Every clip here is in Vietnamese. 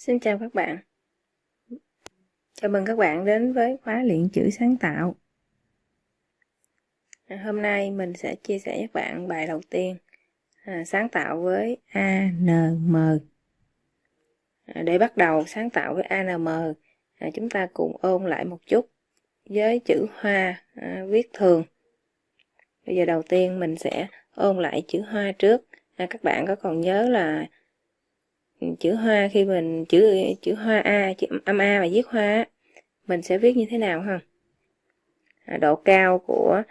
Xin chào các bạn. Chào mừng các bạn đến với khóa luyện chữ sáng tạo. À, hôm nay mình sẽ chia sẻ với các bạn bài đầu tiên à, sáng tạo với ANM. À, để bắt đầu sáng tạo với ANM, à, chúng ta cùng ôn lại một chút với chữ hoa à, viết thường. Bây giờ đầu tiên mình sẽ ôn lại chữ hoa trước. À, các bạn có còn nhớ là chữ hoa khi mình chữ chữ hoa a chữ âm a mà viết hoa mình sẽ viết như thế nào ha? À, độ cao của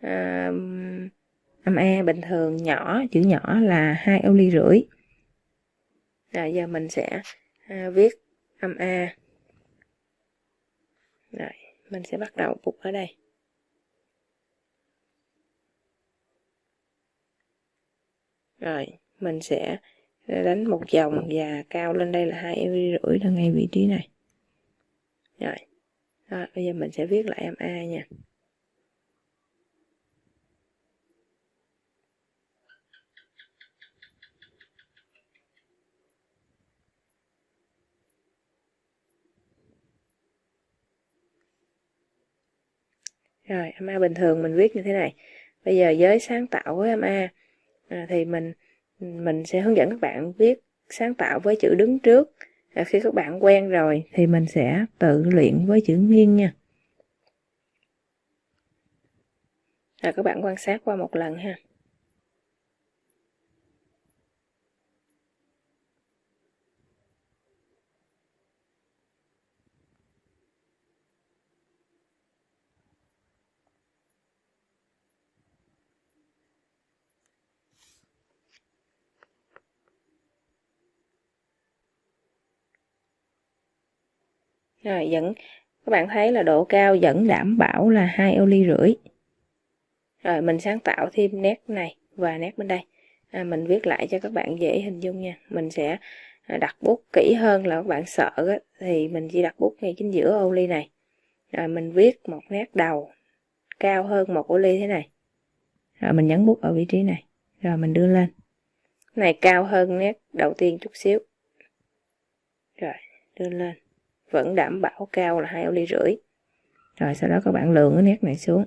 à, âm a bình thường nhỏ chữ nhỏ là hai ô ly rưỡi. Rồi giờ mình sẽ à, viết âm a. Rồi mình sẽ bắt đầu phục ở đây. Rồi mình sẽ đánh một vòng và cao lên đây là hai ly rưỡi là ngay vị trí này. Rồi. Đó, bây giờ mình sẽ viết lại em a nha. Rồi, MA bình thường mình viết như thế này. Bây giờ với sáng tạo với MA à, thì mình mình sẽ hướng dẫn các bạn viết sáng tạo với chữ đứng trước. À, khi các bạn quen rồi thì mình sẽ tự luyện với chữ nghiêng nha. Rồi các bạn quan sát qua một lần ha. Rồi vẫn các bạn thấy là độ cao vẫn đảm bảo là hai ô ly rưỡi. Rồi mình sáng tạo thêm nét này và nét bên đây. À, mình viết lại cho các bạn dễ hình dung nha. Mình sẽ à, đặt bút kỹ hơn là các bạn sợ á, thì mình chỉ đặt bút ngay chính giữa ô ly này. Rồi mình viết một nét đầu cao hơn một ô ly thế này. Rồi mình nhấn bút ở vị trí này. Rồi mình đưa lên. Này cao hơn nét đầu tiên chút xíu. Rồi đưa lên vẫn đảm bảo cao là hai ô ly rưỡi. Rồi, sau đó các bạn lượng cái nét này xuống.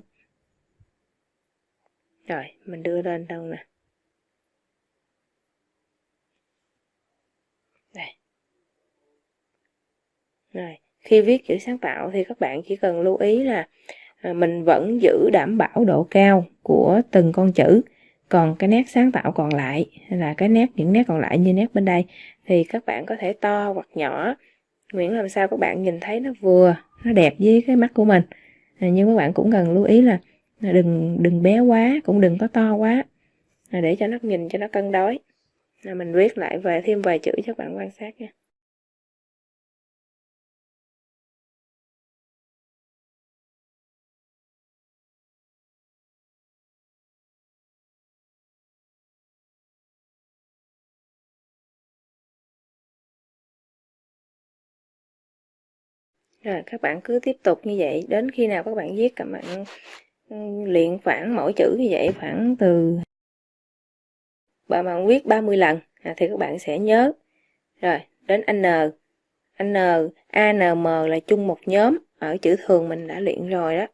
Rồi, mình đưa lên đâu nè. Đây. Rồi, khi viết chữ sáng tạo thì các bạn chỉ cần lưu ý là à, mình vẫn giữ đảm bảo độ cao của từng con chữ. Còn cái nét sáng tạo còn lại là cái nét, những nét còn lại như nét bên đây, thì các bạn có thể to hoặc nhỏ Nguyễn làm sao các bạn nhìn thấy nó vừa nó đẹp với cái mắt của mình. À, nhưng các bạn cũng cần lưu ý là đừng đừng bé quá cũng đừng có to quá. À, để cho nó nhìn cho nó cân đối. À, mình viết lại về thêm vài chữ cho các bạn quan sát nha. Rồi các bạn cứ tiếp tục như vậy đến khi nào các bạn viết các bạn ừ, luyện khoảng mỗi chữ như vậy khoảng từ bạn bạn viết 30 lần à, thì các bạn sẽ nhớ. Rồi, đến N. N, ANM là chung một nhóm ở chữ thường mình đã luyện rồi đó.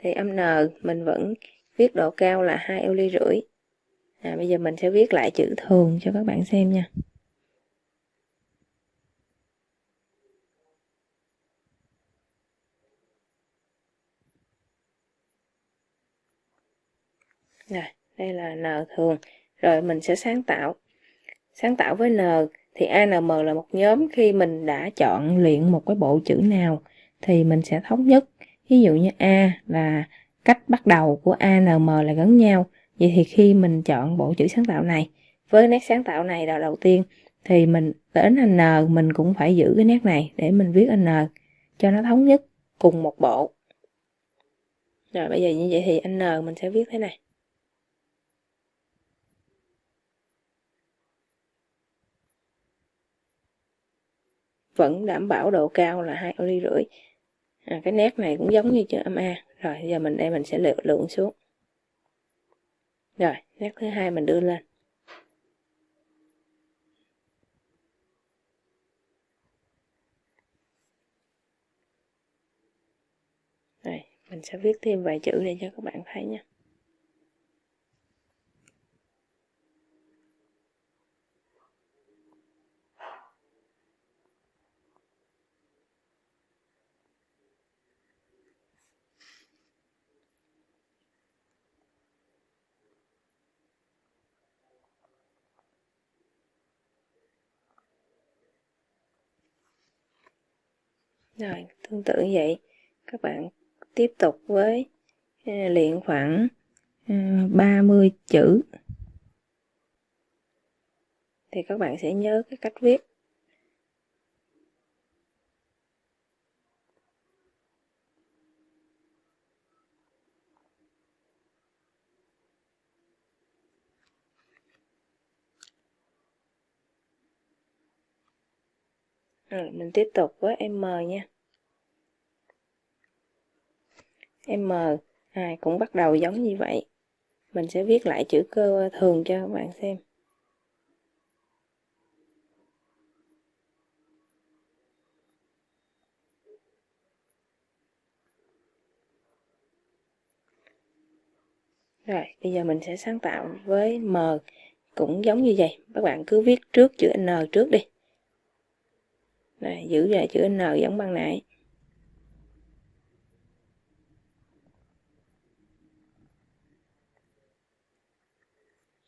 Thì âm N mình vẫn viết độ cao là hai eo ly rưỡi. À, bây giờ mình sẽ viết lại chữ thường cho các bạn xem nha. Rồi, đây là N thường. Rồi mình sẽ sáng tạo. Sáng tạo với N thì ANM là một nhóm khi mình đã chọn luyện một cái bộ chữ nào thì mình sẽ thống nhất. Ví dụ như A là cách bắt đầu của ANM là gắn nhau. Vậy thì khi mình chọn bộ chữ sáng tạo này với nét sáng tạo này là đầu tiên thì mình đến N mình cũng phải giữ cái nét này để mình viết N cho nó thống nhất cùng một bộ. Rồi bây giờ như vậy thì N mình sẽ viết thế này. vẫn đảm bảo độ cao là hai ly rưỡi. À, cái nét này cũng giống như chữ âm A. Rồi giờ mình đây mình sẽ lựa lượng xuống. Rồi nét thứ hai mình đưa lên. Rồi mình sẽ viết thêm vài chữ để cho các bạn thấy nha. Rồi, tương tự như vậy. Các bạn tiếp tục với à, luyện khoảng à, 30 chữ. Thì các bạn sẽ nhớ cái cách viết. Rồi, mình tiếp tục với M nha. M à, cũng bắt đầu giống như vậy. Mình sẽ viết lại chữ cơ thường cho các bạn xem. Rồi, bây giờ mình sẽ sáng tạo với M cũng giống như vậy. Các bạn cứ viết trước chữ N trước đi. Đây, giữ lại chữ N giống ban nãy.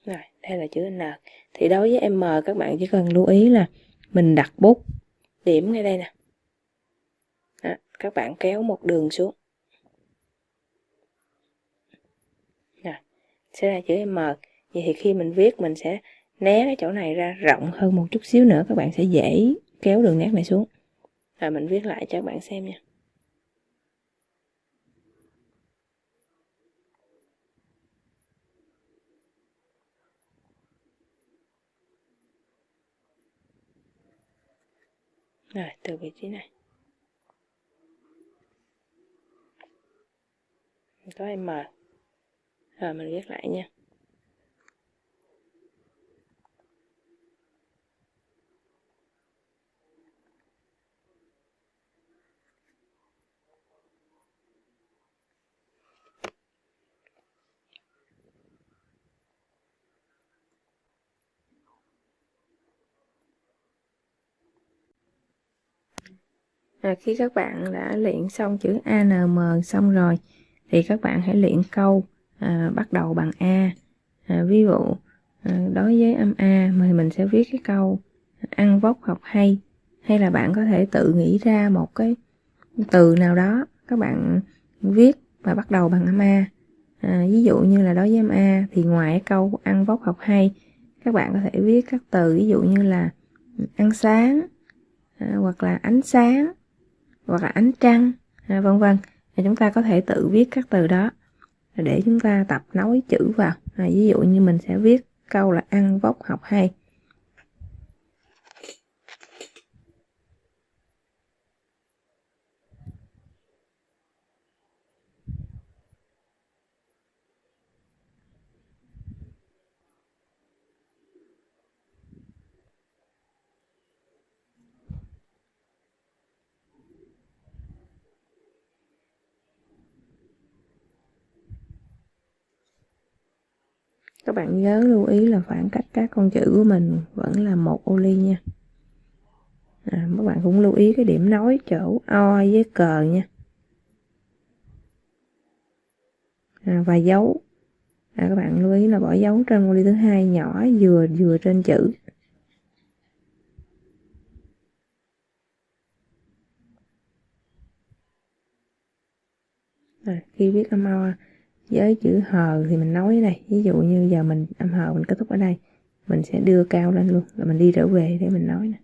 Rồi, đây là chữ N. Thì đối với M các bạn chỉ cần lưu ý là mình đặt bút điểm ngay đây nè. Đó, các bạn kéo một đường xuống. Rồi, sẽ là chữ M. Vậy thì khi mình viết mình sẽ né cái chỗ này ra rộng hơn một chút xíu nữa các bạn sẽ dễ kéo đường nét này xuống. Rồi mình viết lại cho các bạn xem nha. Rồi, từ vị trí này. Có M. Rồi, mình viết lại nha. À, khi các bạn đã luyện xong chữ ANM xong rồi thì các bạn hãy luyện câu à, bắt đầu bằng A. À, ví dụ à, đối với âm A thì mình sẽ viết cái câu ăn vóc học hay hay là bạn có thể tự nghĩ ra một cái từ nào đó các bạn viết và bắt đầu bằng âm A. À, ví dụ như là đối với âm A thì ngoài câu ăn vóc học hay các bạn có thể viết các từ ví dụ như là ăn sáng à, hoặc là ánh sáng hoặc là ánh trăng à, vân vân. Thì chúng ta có thể tự viết các từ đó. Để chúng ta tập nối chữ vào. À, ví dụ như mình sẽ viết câu là ăn vóc học hay. Các bạn nhớ lưu ý là khoảng cách các con chữ của mình vẫn là một ô ly nha. À, các bạn cũng lưu ý cái điểm nối chỗ o với cờ nha. À, và dấu. À, các bạn lưu ý là bỏ dấu trên ô ly thứ hai nhỏ vừa vừa trên chữ. À, khi viết âm o với chữ hờ thì mình nói đây. Ví dụ như giờ mình âm hờ mình kết thúc ở đây, mình sẽ đưa cao lên luôn, là mình đi trở về để mình nói nè.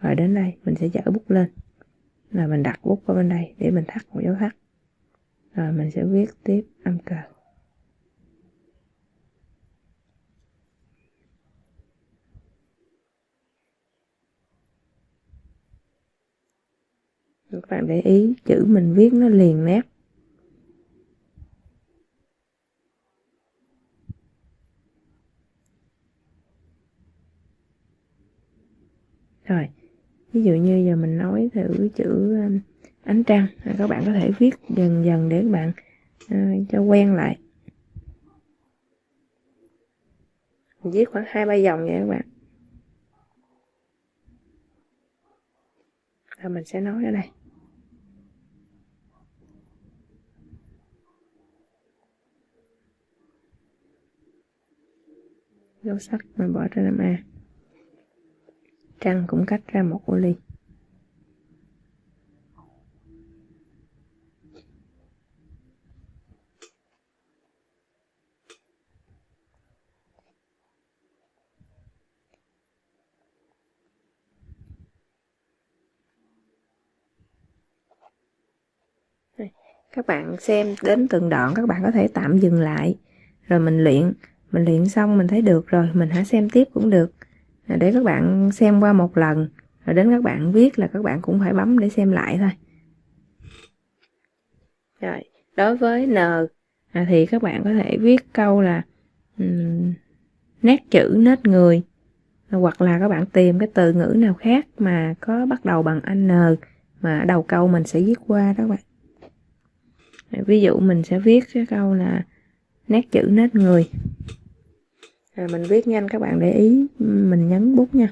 Rồi đến đây, mình sẽ dở bút lên, là mình đặt bút qua bên đây để mình thắt một dấu thắt. Rồi mình sẽ viết tiếp âm cờ. Các bạn để ý, chữ mình viết nó liền nét. Rồi ví dụ như giờ mình nói thử chữ um, ánh trăng à, các bạn có thể viết dần dần để các bạn uh, cho quen lại. Viết khoảng hai ba dòng vậy các bạn. Rồi mình sẽ nói ở đây. Dấu sắc mình bỏ trên làm A trăng cũng cách ra một ô ly. Các bạn xem đến từng đoạn, các bạn có thể tạm dừng lại, rồi mình luyện. Mình luyện xong mình thấy được rồi, mình hãy xem tiếp cũng được để các bạn xem qua một lần rồi đến các bạn viết là các bạn cũng phải bấm để xem lại thôi. Rồi đối với n à, thì các bạn có thể viết câu là um, nét chữ nết người hoặc là các bạn tìm cái từ ngữ nào khác mà có bắt đầu bằng n mà đầu câu mình sẽ viết qua đó các bạn. Ví dụ mình sẽ viết cái câu là nét chữ nét người rồi mình viết nhanh các bạn để ý, mình nhấn bút nha.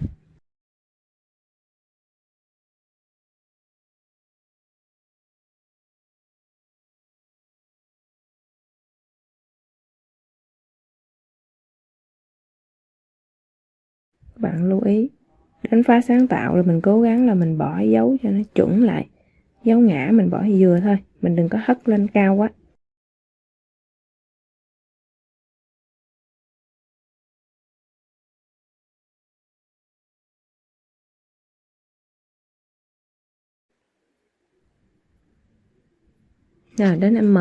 Các bạn lưu ý, đánh phá sáng tạo là mình cố gắng là mình bỏ dấu cho nó chuẩn lại. Dấu ngã mình bỏ vừa thôi, mình đừng có hất lên cao quá. Rồi đến M.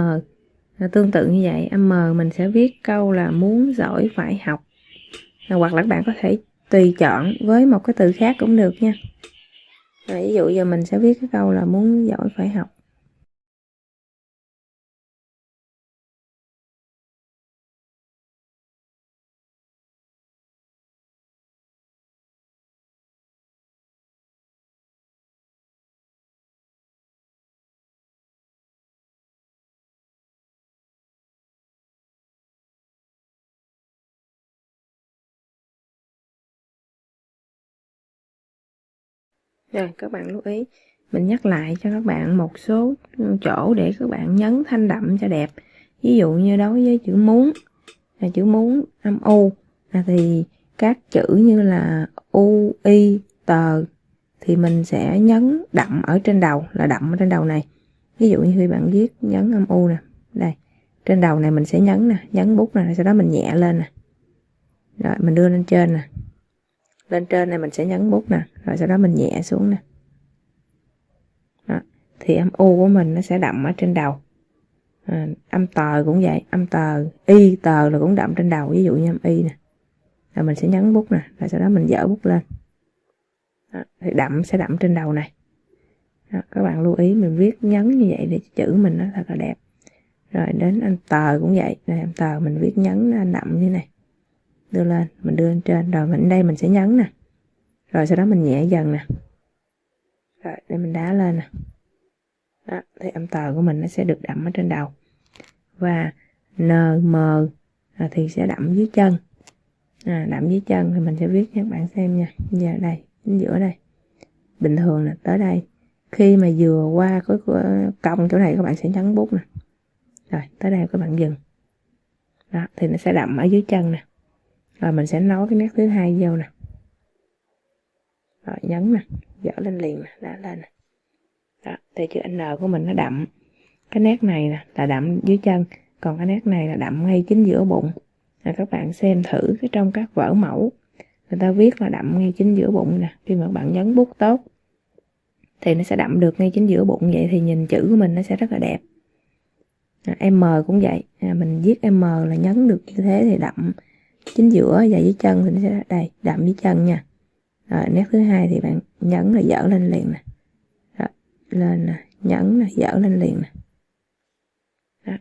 Dạ, tương tự như vậy. M mình sẽ viết câu là muốn giỏi phải học. Dạ, hoặc là các bạn có thể tùy chọn với một cái từ khác cũng được nha. Rồi, ví dụ giờ mình sẽ viết cái câu là muốn giỏi phải học. Rồi, các bạn lưu ý. Mình nhắc lại cho các bạn một số chỗ để các bạn nhấn thanh đậm cho đẹp. Ví dụ như đối với chữ muốn, là chữ muốn, âm u, là thì các chữ như là u y tờ thì mình sẽ nhấn đậm ở trên đầu, là đậm ở trên đầu này. Ví dụ như khi bạn viết nhấn âm u nè, đây, trên đầu này mình sẽ nhấn nè, nhấn bút nè sau đó mình nhẹ lên nè. Rồi, mình đưa lên trên nè. Lên trên này mình sẽ nhấn bút nè rồi sau đó mình nhẹ xuống nè đó. thì âm u của mình nó sẽ đậm ở trên đầu à, âm tờ cũng vậy âm tờ y tờ là cũng đậm trên đầu ví dụ như âm y nè rồi mình sẽ nhấn bút nè rồi sau đó mình dở bút lên đó. thì đậm sẽ đậm trên đầu này đó. các bạn lưu ý mình viết nhấn như vậy để chữ mình nó thật là đẹp rồi đến âm tờ cũng vậy này âm tờ mình viết nhấn nó đậm như này đưa lên mình đưa lên trên rồi mình đây mình sẽ nhấn nè rồi sau đó mình nhẹ dần nè. Rồi để mình đá lên nè. Đó thì âm tờ của mình nó sẽ được đậm ở trên đầu. Và n m à, thì sẽ đậm dưới chân. À, đậm dưới chân thì mình sẽ viết cho các bạn xem nha. Giờ đây chính giữa đây. Bình thường là tới đây. Khi mà vừa qua cái cong chỗ này các bạn sẽ nhấn bút nè. Rồi tới đây các bạn dừng. Đó thì nó sẽ đậm ở dưới chân nè. Rồi mình sẽ nối cái nét thứ hai vô nè rồi nhấn nè dở lên liền nè đã lên nè. Đó thì chữ n của mình nó đậm. Cái nét này nè là đậm dưới chân. Còn cái nét này là đậm ngay chính giữa bụng. Là các bạn xem thử cái trong các vở mẫu. Người ta viết là đậm ngay chính giữa bụng nè. Khi mà các bạn nhấn bút tốt thì nó sẽ đậm được ngay chính giữa bụng. Vậy thì nhìn chữ của mình nó sẽ rất là đẹp. À, M cũng vậy. À, mình viết M là nhấn được như thế thì đậm. Chính giữa và dưới chân thì nó sẽ đây đậm dưới chân nha rồi nét thứ hai thì bạn nhấn là dở lên liền nè. Rồi, lên nè nhấn nè dở lên liền nè. Đó.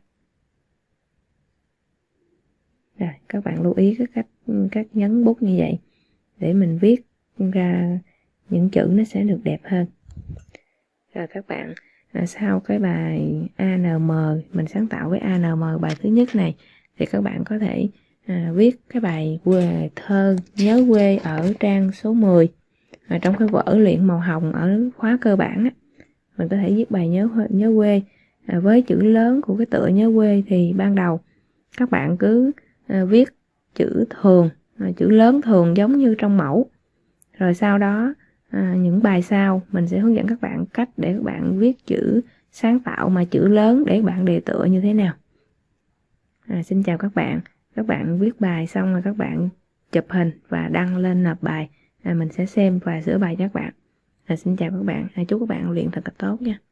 rồi các bạn lưu ý cái cách cách nhấn bút như vậy để mình viết ra những chữ nó sẽ được đẹp hơn. Rồi các bạn à, sau cái bài ANM mình sáng tạo với ANM bài thứ nhất này thì các bạn có thể à, viết cái bài quê thơ nhớ quê ở trang số 10 à, trong cái vở luyện màu hồng ở khóa cơ bản á, mình có thể viết bài nhớ nhớ quê. À, với chữ lớn của cái tựa nhớ quê thì ban đầu các bạn cứ à, viết chữ thường à, chữ lớn thường giống như trong mẫu. Rồi sau đó à, những bài sau mình sẽ hướng dẫn các bạn cách để các bạn viết chữ sáng tạo mà chữ lớn để các bạn đề tựa như thế nào. À, xin chào các bạn các bạn viết bài xong rồi các bạn chụp hình và đăng lên nộp bài. À, mình sẽ xem và sửa bài cho các bạn. À, xin chào các bạn. À, chúc các bạn luyện thật là tốt nha.